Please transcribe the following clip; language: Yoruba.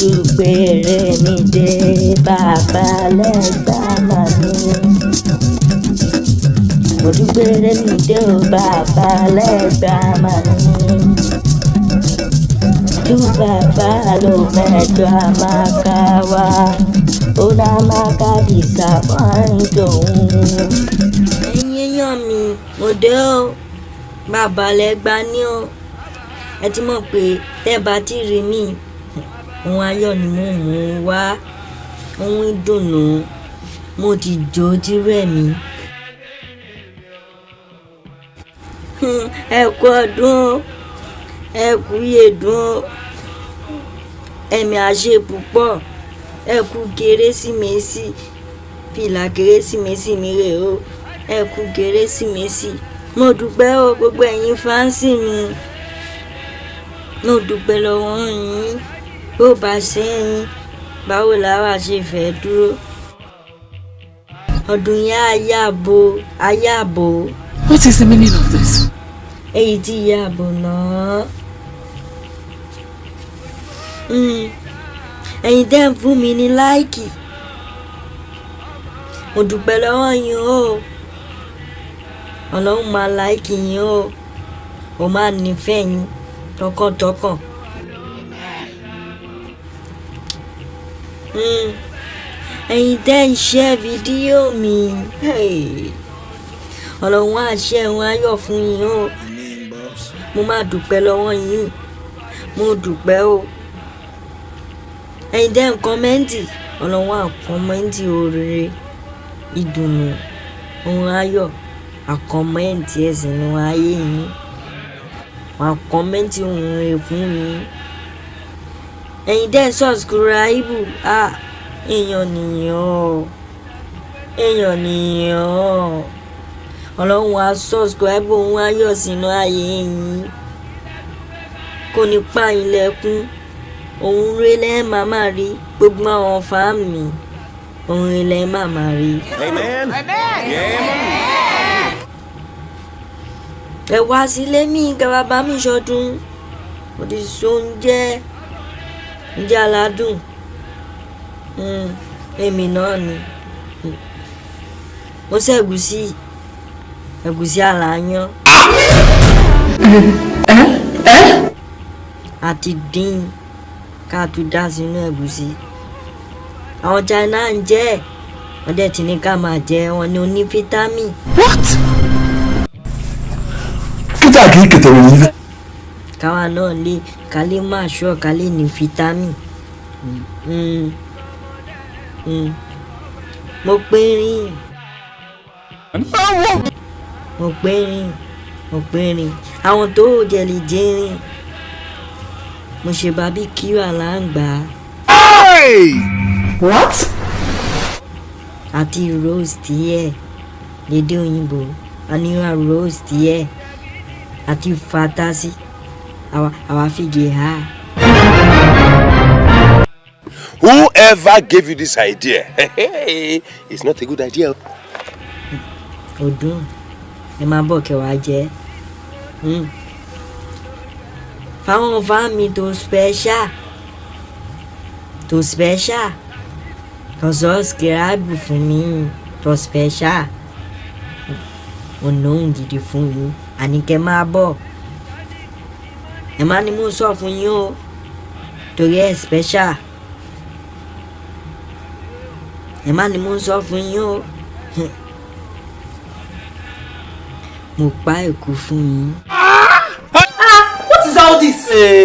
olùgbèrè mi dé bàbá lẹ́gbà màmí. olùgbèrè mi dé o bàbá lẹ́gbà màmí. tú bàbá ló mẹ́jọ àmàkà wá ó dá màkà bí sàmọ́ǹdò òun. ẹ̀yin èèyàn mi mo dé o bàbá lẹ́gbà ni o ẹ ti mọ̀ pé tẹ́ bá ti rí mi ohun ayọ̀ ni mo mú wá. Ohun ìdùnnú mo ti jó ti rẹ̀ mí. ẹ kú ọdún. Ẹ kú yèdùn ẹ̀mí àṣẹ púpọ̀. Ẹ kú kérésìmesì. Fìlà kérésìmesì mi rè o. Ẹ kú kérésìmesì. Mo dúpẹ́ o gbogbo ẹ̀yin fáǹsì mi. Mo dúpẹ́ lọ́wọ́ yín bó bá ṣe yín báwo làwa ṣe fẹ́ dúró ọdún yẹn á yàbò What is the meaning of this? èyí tí yàbò náà Mm. ẹ̀yin tẹ́ ń fún mi ní láìkì mo dúpẹ́ lọ́wọ́ yín o ọlọ́run máa láìkì yín o ó máa nífẹ̀ẹ́ yín tọkàntọkàn. Ẹ̀yin tẹ́ ń ṣe fídíò mi. Ọlọ́run á ṣe ẹ̀wọ̀n ayọ̀ fún yín o. Mo máa dúpẹ́ lọ́wọ́ yín. Mo dúpẹ́ o. Ẹ̀yin tẹ́ ń kọ́mẹ́ǹtì ọlọ́run á kọ́mẹ́ǹtì oore ìdùnnú ohun ayọ̀ àkọ́mẹ́ǹtì ẹ̀sìn ní ayé yín. Àkọ́mẹ́ǹtì ohun rẹ̀ fún yín ẹ̀yin ń sọ̀skúráìbù à èèyàn nìyàn o. Èèyàn nìyàn o. Ọlọ́run á sọ̀skúráìbù ohun ayọ̀ sínú ayé yín. Kò ní pa yín lẹ́kún. Òun rẹ lẹ́ máa rí gbogbo àwọn fáàmì òun rẹ lẹ́ máa rí. Amen. ẹ wá sílé mi kẹ wá bá mi ṣọdún. Mo ti so oúnjẹ aládùn? Mm, èmi náà ni. Mo ṣe ẹ̀gúsí ẹ̀gúsí àlàyán àti dín ká tún dá sínú ẹ̀gúsí. Àwọn China ń jẹ wọ́n dẹ̀ ti ní ká máa jẹ wọn ní oní fítámì. What? kíta kì í kẹtẹ wọn yìí káwa náà lè ká lè máa ṣọ́ ká lè ní fítámì. Mm. Mm. mo pé rìn mo pé rìn mo pé rìn àwọn tó jẹ̀lì jẹ́rìn mo ṣe barbecue aláǹgbá. What? àti roast yẹ. Lédè òyìnbó. Àníwá roast yẹ. Àti fatasi àwa àwa fìgè ha. Whoever gave you this idea, it's not a good idea. ọdún ẹ máa bọ̀ wàá jẹ́. Fáwọn fáàmì tó special tó special. Tó subscribe fún mi tó special. Ọ̀nà òun gidi fún yín. Àníkẹ́ máa bọ̀ ẹ má ní mò ń sọ fún yín o torí ẹ special ẹ má ní mò ń sọ fún yín o. mo pa èkó fún yín. What is all this? Hey,